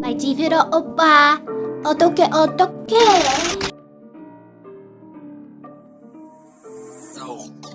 My jiviro oppa, otoke okay. So.